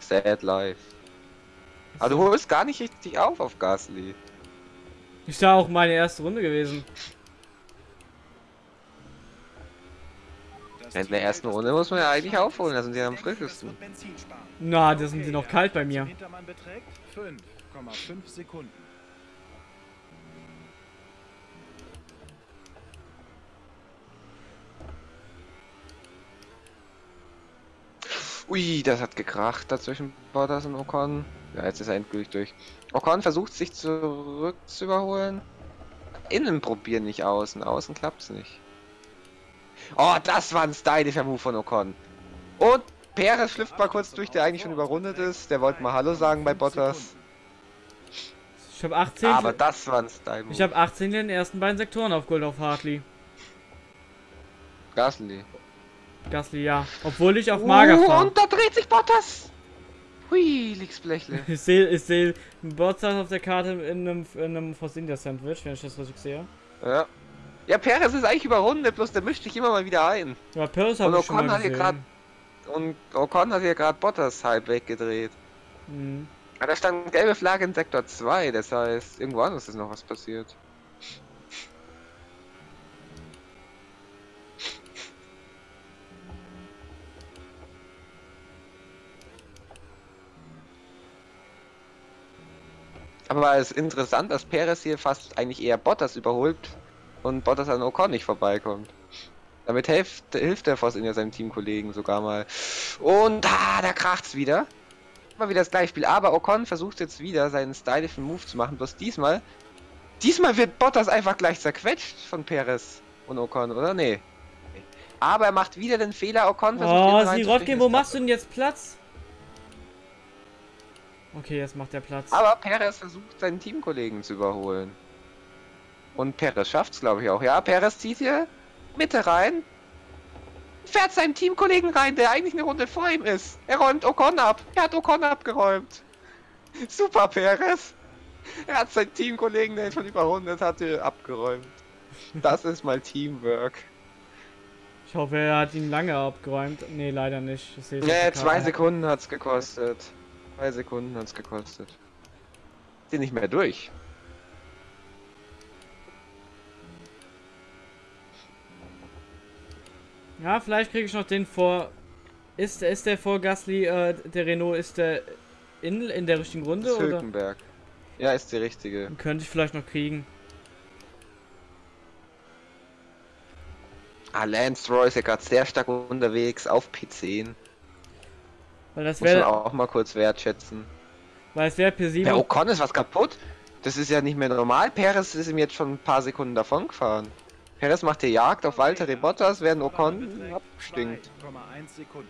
Sad life. Aber du holst gar nicht richtig auf auf Gasly. Ist da auch meine erste Runde gewesen. In der ersten Runde muss man ja eigentlich aufholen, da sind die am frischesten. Na, da sind sie noch kalt bei mir. zum Hintermann beträgt 5,5 Sekunden. Ui, das hat gekracht dazwischen Bottas und Ocon. Ja, jetzt ist er endgültig durch. Ocon versucht sich zurück zu überholen. Innen probieren nicht außen, außen klappt's nicht. Oh, das war ein stylischer Move von Ocon. Und Perez schlüpft mal kurz durch, der eigentlich schon überrundet ist. Der wollte mal Hallo sagen bei Bottas. Ich habe 18. Aber das war ein Style-Move. ich habe 18 in den ersten beiden Sektoren auf Gold auf Hartley. Gasly. Gasly, ja. Obwohl ich auf Mager Uh, fahre. und da dreht sich Bottas. Hui, liegt's Blechle. Ich sehe ich seh Bottas auf der Karte in einem, in einem Force India Sandwich, wenn ich das richtig sehe. Ja. Ja, Perez ist eigentlich überrundet, bloß der mischt sich immer mal wieder ein. Ja, Und habe ich schon mal hat gesehen. gerade und Ocon hat hier gerade Bottas halb weggedreht. Mhm. Aber da stand gelbe Flagge in Sektor 2, das heißt, irgendwo anders ist noch was passiert. Aber es ist interessant, dass Perez hier fast eigentlich eher Bottas überholt und Bottas an Ocon nicht vorbeikommt. Damit hilft, hilft der Voss in ja seinem Teamkollegen sogar mal. Und ah, da kracht's wieder. Immer wieder das gleiche Spiel. Aber Ocon versucht jetzt wieder seinen stylischen Move zu machen. Bloß diesmal. Diesmal wird Bottas einfach gleich zerquetscht von Perez und Ocon, oder? Nee. Aber er macht wieder den Fehler. Ocon versucht Oh, Sirotkin, wo machst du denn jetzt Platz? Okay, jetzt macht er Platz. Aber Perez versucht seinen Teamkollegen zu überholen. Und Perez schafft's, glaube ich, auch. Ja, Perez zieht hier Mitte rein. Fährt seinem Teamkollegen rein, der eigentlich eine Runde vor ihm ist. Er räumt Ocon ab. Er hat Ocon abgeräumt. Super, Perez. Er hat seinen Teamkollegen, der ihn schon überrundet hatte, abgeräumt. Das ist mal Teamwork. Ich hoffe, er hat ihn lange abgeräumt. Nee, leider nicht. Ich Nee, der zwei. Sekunden hat's gekostet. Zwei Sekunden hat's gekostet. Sind nicht mehr durch. Ja, vielleicht kriege ich noch den vor. Ist, ist der vor Gasly, äh, der Renault, ist der in, in der richtigen Runde Das ist oder? Hülkenberg. Ja, ist die richtige. Könnte ich vielleicht noch kriegen. Ah, Lance ist ja gerade sehr stark unterwegs auf P10. Weil das wäre, auch mal kurz wertschätzen. weil es wäre P7. Ja, Ocon ist was kaputt. Das ist ja nicht mehr normal. Perez ist ihm jetzt schon ein paar Sekunden davon gefahren. Perez macht die Jagd auf Walter Bottas, während Ocon abstinkt. 2,1 Sekunden.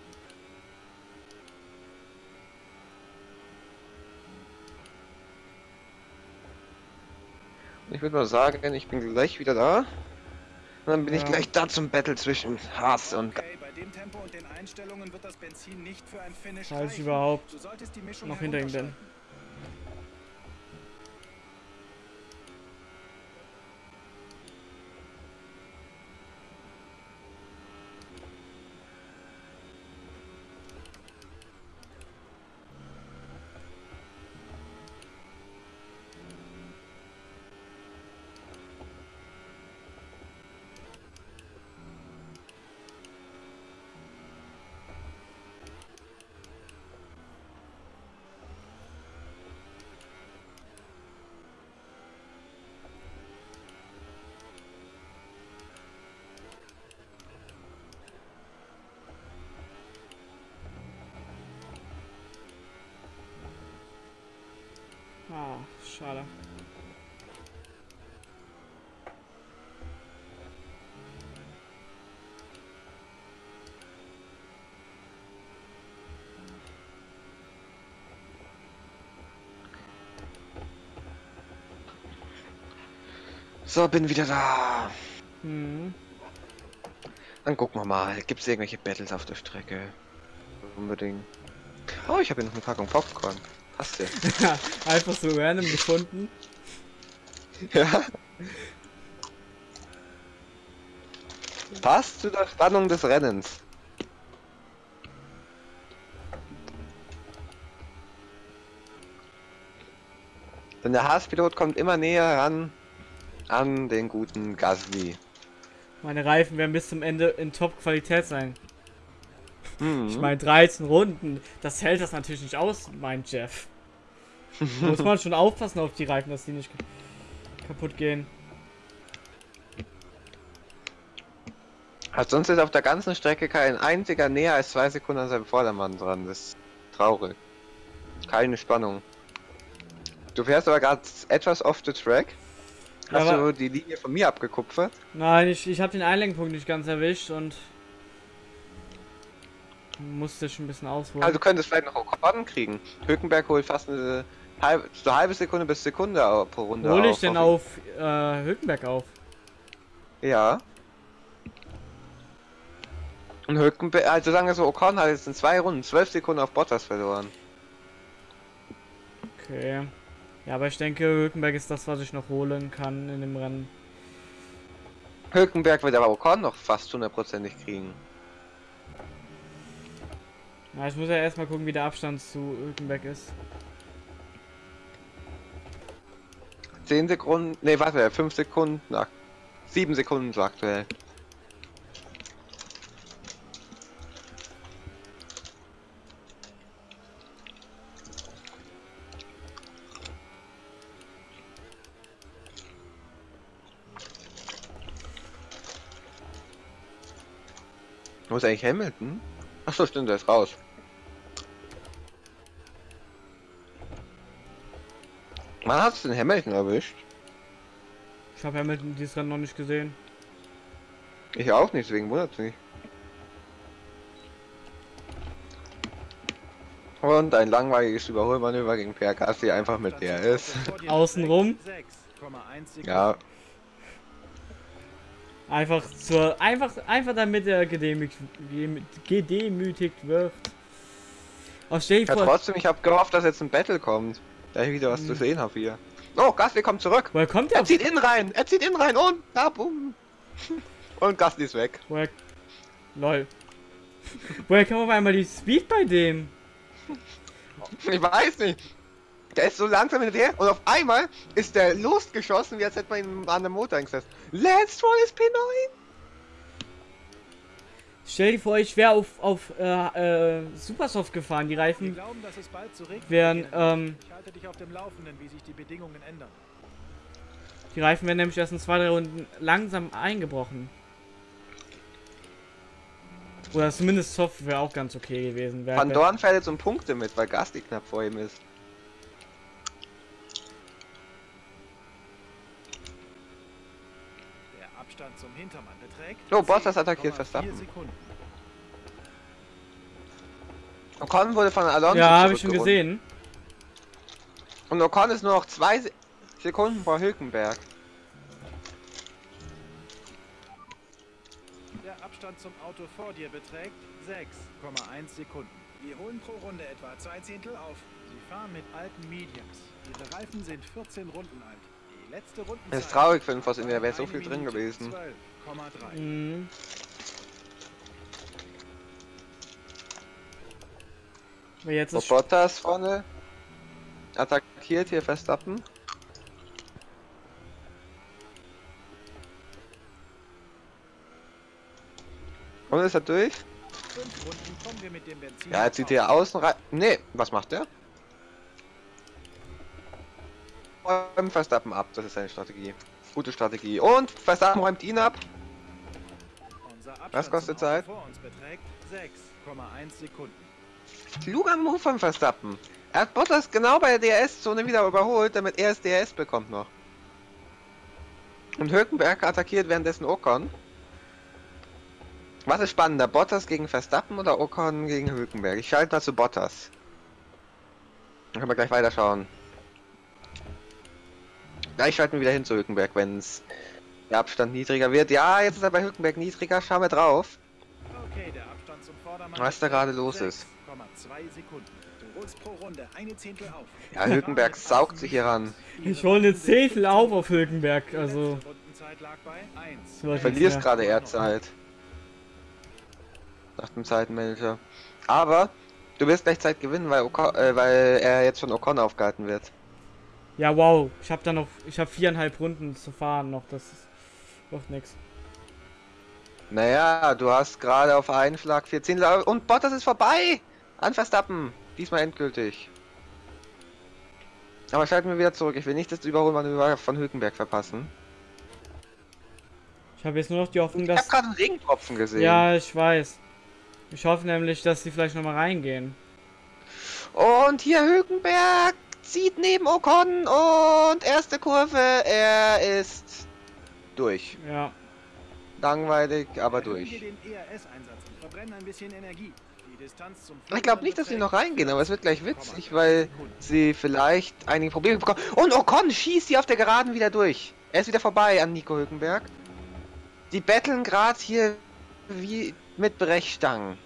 Ich würde mal sagen, ich bin gleich wieder da. Und dann bin ich Ja. gleich da zum Battle zwischen Haas und... Dem Tempo und den Einstellungen wird das Benzin nicht für ein Finish reichen. überhaupt Du solltest die Mischung noch hinter ihm bin. herunterschalten. Ah, schade. So, bin wieder da. Hm. Dann gucken wir mal. Gibt es irgendwelche Battles auf der Strecke? Unbedingt. Oh, ich habe hier noch eine Packung Popcorn. Hast du? Einfach so random gefunden. Ja. Passt zu der Spannung des Rennens. Denn der Haas-Pilot kommt immer näher ran an den guten Gasly. Meine Reifen werden bis zum Ende in Top-Qualität sein. Hm. Ich meine, 13 Runden, das hält das natürlich nicht aus, mein Jeff. Muss man schon aufpassen auf die Reifen, dass die nicht kaputt gehen. Hat sonst ist auf der ganzen Strecke kein einziger näher als zwei Sekunden an seinem Vordermann dran. Das ist traurig. Keine Spannung. Du fährst aber gerade etwas off the track. Ja, Hast aber- du die Linie von mir abgekupfert? Nein, ich, ich habe den Einlenkpunkt nicht ganz erwischt und musste schon ein bisschen ausholen. Also du könntest vielleicht noch Ocon kriegen. Hülkenberg holt fast eine halbe, so eine halbe Sekunde bis Sekunde pro Runde Hole ich auf. denn auf äh, Hülkenberg auf? Ja. Und Hülkenberg, also sagen wir so, Ocon hat jetzt in zwei Runden zwölf Sekunden auf Bottas verloren. Okay. Ja, aber ich denke, Hülkenberg ist das, was ich noch holen kann in dem Rennen. Hülkenberg wird aber Ocon noch fast hundertprozentig kriegen. Ja, ich muss ja erstmal gucken, wie der Abstand zu Hülkenberg ist. 10 Sekunden, ne warte, 5 Sekunden, ach, 7 Sekunden so aktuell. Wo ist eigentlich Hamilton? Achso, stimmt, der ist raus. Wann hast du den Hamilton erwischt? Ich habe Hamilton dieses Rennen noch nicht gesehen. Ich auch nicht, deswegen wundert mich. Und ein langweiliges Überholmanöver gegen Pierre Gasly einfach mit DRS. Außenrum. 6,1 Sekunden. Ja, Einfach zur. Einfach, einfach damit er gedemütigt, gedemütigt wird. Oh, stell dir ja vor. trotzdem, ich habe gehofft, dass jetzt ein Battle kommt. Da ich wieder was Hm. zu sehen habe hier. Oh, Gasly kommt zurück. Woher kommt? Er Auf, zieht innen rein, er zieht innen rein und ja, bumm. Und Gasly ist weg. woher. Lol. Woher kam auf einmal die Speed bei dem? Ich weiß nicht. Der ist so langsam in der und auf einmal ist der losgeschossen, wie als hätte man ihn an der Motor eingesetzt. Lance Stroll ist P9. Stell dir vor, ich wäre auf, auf äh, äh, Supersoft gefahren. Die Wir Reifen glauben, dass es bald zu regnen wären, ähm, Ich halte dich auf dem Laufenden, wie sich die Bedingungen ändern. die Reifen werden nämlich erst in zwei, drei Runden langsam eingebrochen. Oder zumindest Soft wäre auch ganz okay gewesen. Wär, Van Dorn fährt jetzt um Punkte mit, weil Gasti knapp vor ihm ist. Der Abstand zum Hintermann beträgt. Oh, Bottas attackiert 10,4 Verstappen. Sekunden. Ocon wurde von Alonso ja, habe ich schon gesehen. Und Ocon ist nur noch zwei Se Sekunden vor Hülkenberg. Der Abstand zum Auto vor dir beträgt 6,1 Sekunden. Wir holen pro Runde etwa zwei Zehntel auf. Sie fahren mit alten Mediums. Ihre Reifen sind 14 Runden alt. Das ist traurig für den Voss, in der wäre so viel drin gewesen. 12,3. Mhm. Jetzt ist Bottas vorne attackiert hier Verstappen. Und ist er durch? Fünf Runden kommen wir mit dem Benzin. Ja, jetzt zieht hier außen rein. Nee, was macht der? Räumt Verstappen ab, das ist seine Strategie. Gute Strategie. Und Verstappen räumt ihn ab. Was kostet Zeit? Vor uns beträgt 6,1 Sekunden. Kluger Move von Verstappen. Er hat Bottas genau bei der DRS-Zone wieder überholt, damit er das DRS bekommt noch. Und Hülkenberg attackiert währenddessen Ocon. Was ist spannender, Bottas gegen Verstappen oder Ocon gegen Hülkenberg? Ich schalte mal zu Bottas. Dann können wir gleich weiterschauen. Gleich schalten wir wieder hin zu Hülkenberg, wenn der Abstand niedriger wird. Ja, jetzt ist er bei Hülkenberg niedriger. Schauen wir drauf. Okay, der Abstand zum Vordermann. Was da gerade los ist. 6,2 Sekunden. Du holst pro Runde eine Zehntel auf. Ja, Hülkenberg saugt sich hier ran. Ich hole eine Zehntel auf auf Hülkenberg, also. Die Rundenzeit lag bei 1. So was Du verlierst Ja. gerade eher Zeit. Nach dem Zeitenmanager. Aber du wirst gleich Zeit gewinnen, weil, äh, weil er jetzt von Ocon aufgehalten wird. Ja, wow. Ich habe da noch, ich habe viereinhalb Runden zu fahren noch. Das ist doch nix. Naja, du hast gerade auf einen Schlag 14 La- und Bottas ist vorbei! An Verstappen! Diesmal endgültig. Aber schalten wir wieder zurück. Ich will nicht das Überholmanöver von Hülkenberg verpassen. Ich habe jetzt nur noch die Hoffnung, Ich habe dass. gerade einen Regentropfen gesehen. Ja, ich weiß. Ich hoffe nämlich, dass sie vielleicht nochmal reingehen. Und hier Hülkenberg zieht neben Ocon und erste Kurve. Er ist durch. Ja. Langweilig, aber durch. wir den ERS-Einsatz und verbrennen ein bisschen Energie. Die Distanz zum Ich glaube nicht, dass sie noch reingehen, aber es wird gleich witzig, weil sie vielleicht einige Probleme bekommen. Und Ocon schießt hier auf der Geraden wieder durch. Er ist wieder vorbei an Nico Hülkenberg. Die betteln gerade hier wie mit Brechstangen.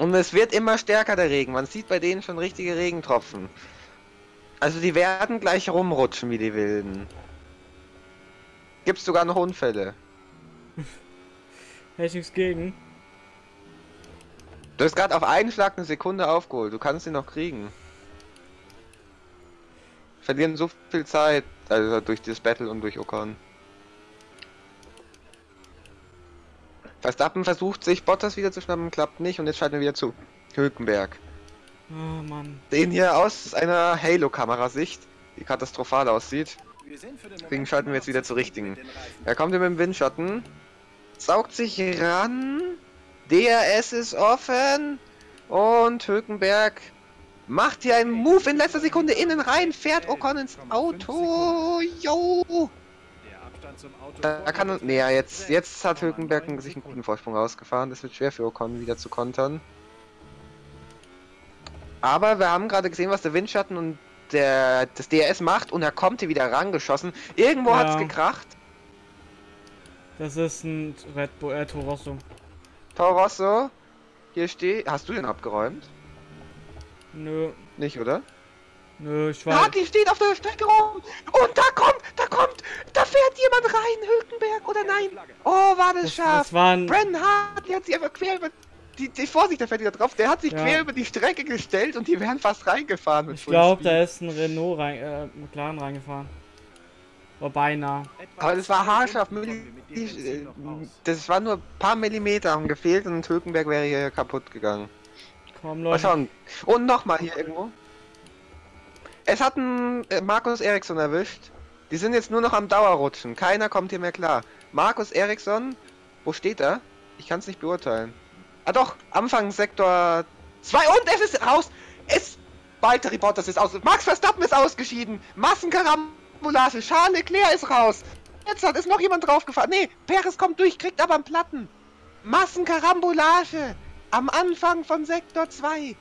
Und es wird immer stärker der Regen. Man sieht bei denen schon richtige Regentropfen. Also die werden gleich rumrutschen wie die Wilden. Gibt's sogar noch Unfälle. Hätte ich nichts gegen. Du hast gerade auf einen Schlag eine Sekunde aufgeholt. Du kannst ihn noch kriegen. Verlieren so viel Zeit, also durch das Battle und durch Ocon. Verstappen versucht sich Bottas wieder zu schnappen, klappt nicht und jetzt schalten wir wieder zu Hülkenberg. Oh Mann. Den hier aus einer Halo-Kamerasicht, die katastrophal aussieht. Deswegen schalten wir jetzt wieder zur richtigen. Er kommt hier mit dem Windschatten, saugt sich ran, DRS ist offen und Hülkenberg macht hier einen Move in letzter Sekunde innen rein, fährt Ocon ins Auto. Jo! Der Abstand zum Auto Da da kann nee, ja, jetzt, jetzt hat 6,9 Hülkenberg sich einen guten. Vorsprung rausgefahren. Das wird schwer für Ocon wieder zu kontern. Aber wir haben gerade gesehen, was der Windschatten und der, das DRS macht und er kommt hier wieder rangeschossen. Irgendwo Ja. hat's gekracht. Das ist ein Red Bull, äh, Toro Rosso. Toro Rosso, hier steht. Hast du den abgeräumt? Nö, Nicht, oder? Nö, ich Ja, war. die steht auf der Strecke rum. Und da kommt, da kommt, da fährt jemand rein, Hülkenberg oder nein? Oh, war das Das, scharf. das war ein. Brandon Hart, der hat sich einfach quer über. Die, die Vorsicht, der fährt wieder drauf. Der hat sich Ja. quer über die Strecke gestellt und die wären fast reingefahren mit Ich glaube, da ist ein Renault rein, äh, McLaren reingefahren. Oh, beinahe. Aber das war haarscharf. Das war nur ein paar Millimeter haben gefehlt und Hülkenberg wäre hier kaputt gegangen. Komm, Mal Leute. schauen. Und nochmal hier irgendwo. Es hat einen äh, Markus Eriksson erwischt. Die sind jetzt nur noch am Dauerrutschen. Keiner kommt hier mehr klar. Markus Eriksson, wo steht er? Ich kann es nicht beurteilen. Ah doch, Anfang Sektor 2 und es ist raus. Es Walter Bottas ist aus. Max Verstappen ist ausgeschieden. Massenkarambolage. Charles Leclerc ist raus. Jetzt hat ist noch jemand draufgefahren. Nee, Perez kommt durch, kriegt aber einen Platten. Massenkarambolage. Am Anfang von Sektor 2.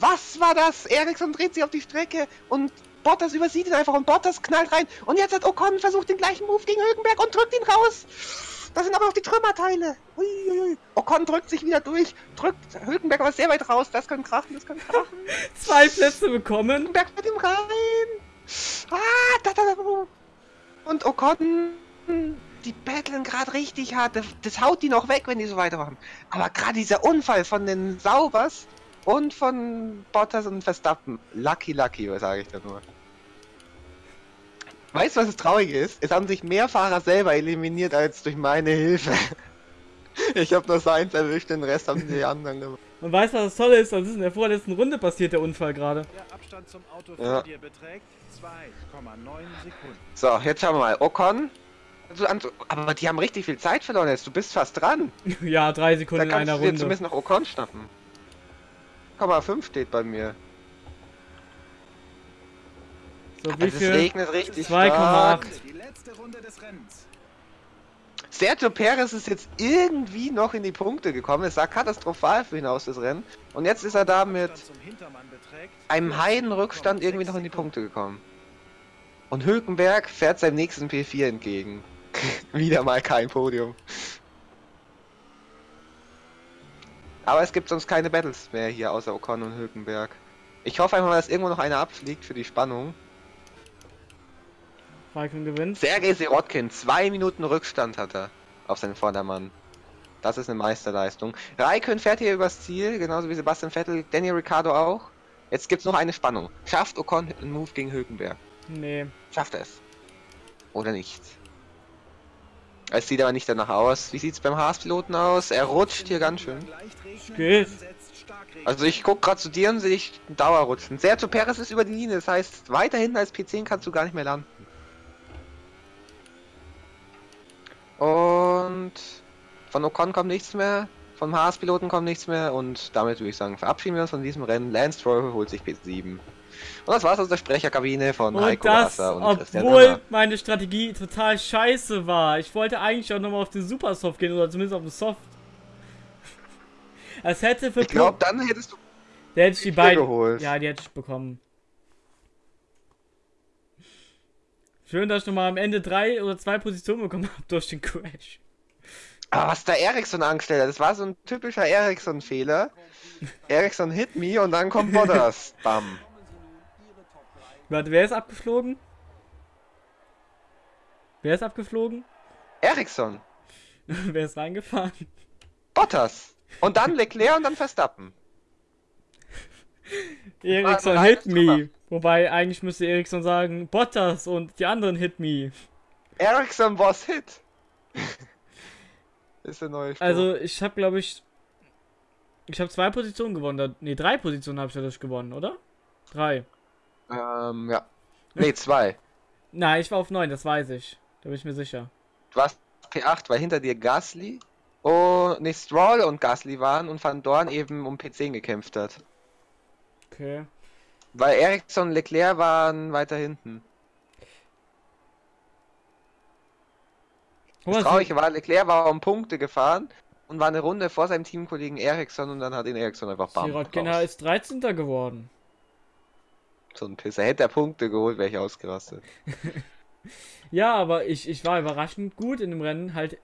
Was war das? Eriksson dreht sich auf die Strecke und Bottas übersieht ihn einfach und Bottas knallt rein. Und jetzt hat Ocon versucht den gleichen Move gegen Hülkenberg und drückt ihn raus. Da sind aber noch die Trümmerteile. Uiuiui. Ocon drückt sich wieder durch, drückt Hülkenberg aber sehr weit raus. Das kann krachen, das kann krachen. Zwei Plätze bekommen. Hülkenberg mit ihm rein. Ah, da, da, da. Und Ocon, die battlen gerade richtig hart. Das, das haut die noch weg, wenn die so weitermachen. Aber gerade dieser Unfall von den Saubers und von Bottas und Verstappen. Lucky, lucky, was sage ich da nur. Weißt du, was das Traurige ist? Es haben sich mehr Fahrer selber eliminiert als durch meine Hilfe. Ich habe nur seins erwischt, den Rest haben die anderen gemacht. Und weißt du, was das Tolle ist? Das ist in der vorletzten Runde passiert, der Unfall gerade. Der Abstand zum Auto Ja. vor dir beträgt 2,9 Sekunden. So, jetzt schauen wir mal. Ocon. Also, Aber die haben richtig viel Zeit verloren jetzt. Du bist fast dran. ja, drei Da Sekunden in kannst einer du dir Runde. zumindest noch Ocon schnappen. 0,5 steht bei mir. So, Aber wie es viel? regnet richtig 2,8. stark. Die letzte Runde des Rennens. Sergio Perez ist jetzt irgendwie noch in die Punkte gekommen. Es sah katastrophal für ihn aus, das Rennen. Und jetzt ist er da mit einem Heidenrückstand irgendwie noch in die Punkte gekommen. Und Hülkenberg fährt seinem nächsten P4 entgegen. Wieder mal kein Podium. Aber es gibt sonst keine Battles mehr hier außer Ocon und Hülkenberg. Ich hoffe einfach mal, dass irgendwo noch einer abfliegt für die Spannung. Raikkonen gewinnt. Sergei Sirotkin, zwei Minuten Rückstand hat er auf seinen Vordermann. Das ist eine Meisterleistung. Raikön fährt hier übers Ziel, genauso wie Sebastian Vettel, Daniel Ricciardo auch. Jetzt gibt's noch eine Spannung. Schafft Ocon einen Move gegen Hülkenberg? Nee. Schafft er es? Oder nicht? Es sieht aber nicht danach aus. Wie sieht's beim Haas-Piloten aus? Er rutscht hier ganz schön. Geht. Also ich guck gerade zu dir und sehe ich einen Dauerrutschen. Sergio Perez ist über die Linie, das heißt, weiter hinten als P10 kannst du gar nicht mehr landen. Und von Ocon kommt nichts mehr, vom Haas-Piloten kommt nichts mehr und damit würde ich sagen, verabschieden wir uns von diesem Rennen. Lance Stroll holt sich P7. Und das war's aus der Sprecherkabine von Und Heiko das, Wasser und Christian obwohl Hörner. meine Strategie total scheiße war. Ich wollte eigentlich auch nochmal auf den Supersoft gehen oder zumindest auf den Soft. Es hätte für Ich glaube, dann hättest du Der hätte ich die beiden. geholt. Ja, die hätte ich bekommen. Schön, dass ich nochmal am Ende drei oder zwei Positionen bekommen habe durch den Crash. Aber was der Ericsson angestellt hat, das war so ein typischer Ericsson-Fehler. Ericsson hit me und dann kommt Bottas. Bam. Warte, wer ist abgeflogen? Wer ist abgeflogen? Ericsson. wer ist reingefahren? Bottas. Und dann Leclerc und dann Verstappen. Ericsson hit me. Wobei eigentlich müsste Ericsson sagen Bottas und die anderen hit me. Ericsson was hit. ist der neue Spruch. Also ich habe glaube ich ich habe zwei Positionen gewonnen. Nee, drei Positionen habe ich dadurch gewonnen, oder? Drei. Ähm, ja. Nee, zwei. Nein, ich war auf neun, das weiß ich. Da bin ich mir sicher. Du warst P8, weil hinter dir Gasly und nee, Stroll und Gasly waren und Van Dorn eben um P10 gekämpft hat. Okay. Weil Ericsson und Leclerc waren weiter hinten. Das Traurige war, Leclerc war um Punkte gefahren und war eine Runde vor seinem Teamkollegen Ericsson und dann hat ihn Ericsson einfach bam. Sirotkin ist 13. geworden. So ein Pisser. Hätte er Punkte geholt, wäre ich ausgerastet. Ja, aber ich, ich war überraschend gut in dem Rennen. Halt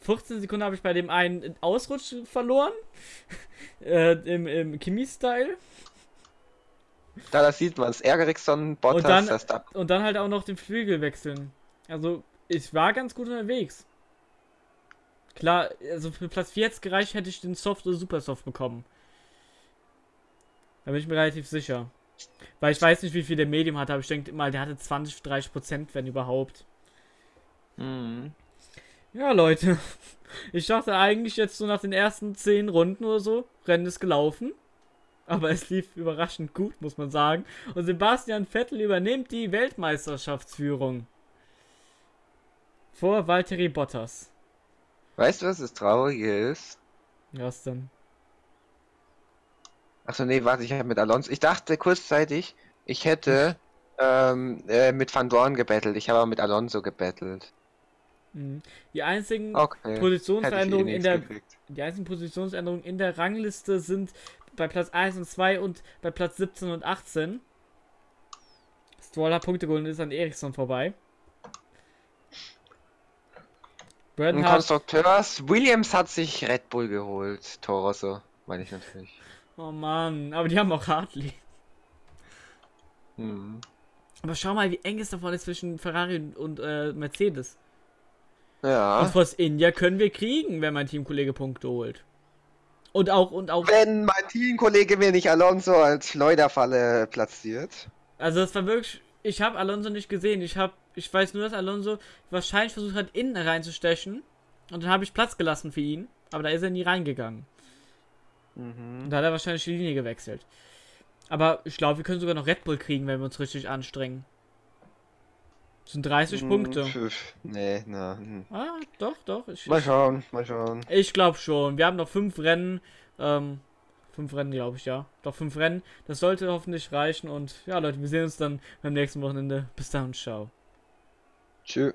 14 Sekunden habe ich bei dem einen Ausrutsch verloren. äh, Im, im Kimi-Style. Da das sieht man es. Ericsson, Bottas, Und dann- Verstappen. Und dann halt auch noch den Flügel wechseln. Also, ich war ganz gut unterwegs. Klar, also für Platz 4 jetzt gereicht, hätte ich den Soft oder Super Soft bekommen. Da bin ich mir relativ sicher. Weil ich weiß nicht, wie viel der Medium hatte, aber ich denke mal, der hatte 20, 30 Prozent, wenn überhaupt. Mhm. Ja, Leute. Ich dachte eigentlich jetzt so nach den ersten 10 Runden oder so, Rennen ist gelaufen. Aber es lief überraschend gut, muss man sagen. Und Sebastian Vettel übernimmt die Weltmeisterschaftsführung. Vor Valtteri Bottas. Weißt du, was das Traurige ist? Was denn? Achso, nee, warte, ich habe mit Alonso. Ich dachte kurzzeitig, ich hätte ähm, äh, mit Van Dorn gebettelt. Ich habe aber mit Alonso gebettelt. Mhm. Die einzigen Okay. Positionsveränderungen Hätte ich in eh der gekriegt. die einzigen Positionsänderungen in der Rangliste sind bei Platz 1 und 2 und bei Platz 17 und 18. Stroll hat Punkte geholt und ist an Ericsson vorbei. Hat, Konstrukteurs, Williams hat sich Red Bull geholt. Torosso, meine ich natürlich. Oh Mann, aber die haben auch Hartley. Mhm. Aber schau mal, wie eng es davon ist zwischen Ferrari und, und äh, Mercedes. Und Ja. Force India können wir kriegen, wenn mein Teamkollege Punkte holt. Und auch, und auch, Wenn mein Teamkollege mir nicht Alonso als Schleuderfalle platziert. also das war wirklich, ich habe Alonso nicht gesehen. Ich habe, ich weiß nur, dass Alonso wahrscheinlich versucht hat, innen reinzustechen. Und dann habe ich Platz gelassen für ihn. Aber da ist er nie reingegangen. Mhm. Und da hat er wahrscheinlich die Linie gewechselt. Aber ich glaube, wir können sogar noch Red Bull kriegen, wenn wir uns richtig anstrengen. Das sind 30 Hm, Punkte. pf, Nee, na. hm. Ah, doch, doch. Ich, Mal schauen, mal schauen. Ich glaube schon. Wir haben noch fünf Rennen. Ähm, fünf Rennen, glaube ich, ja. Doch fünf Rennen. Das sollte hoffentlich reichen. Und ja, Leute, wir sehen uns dann beim nächsten Wochenende. Bis dann und ciao. Tschüss.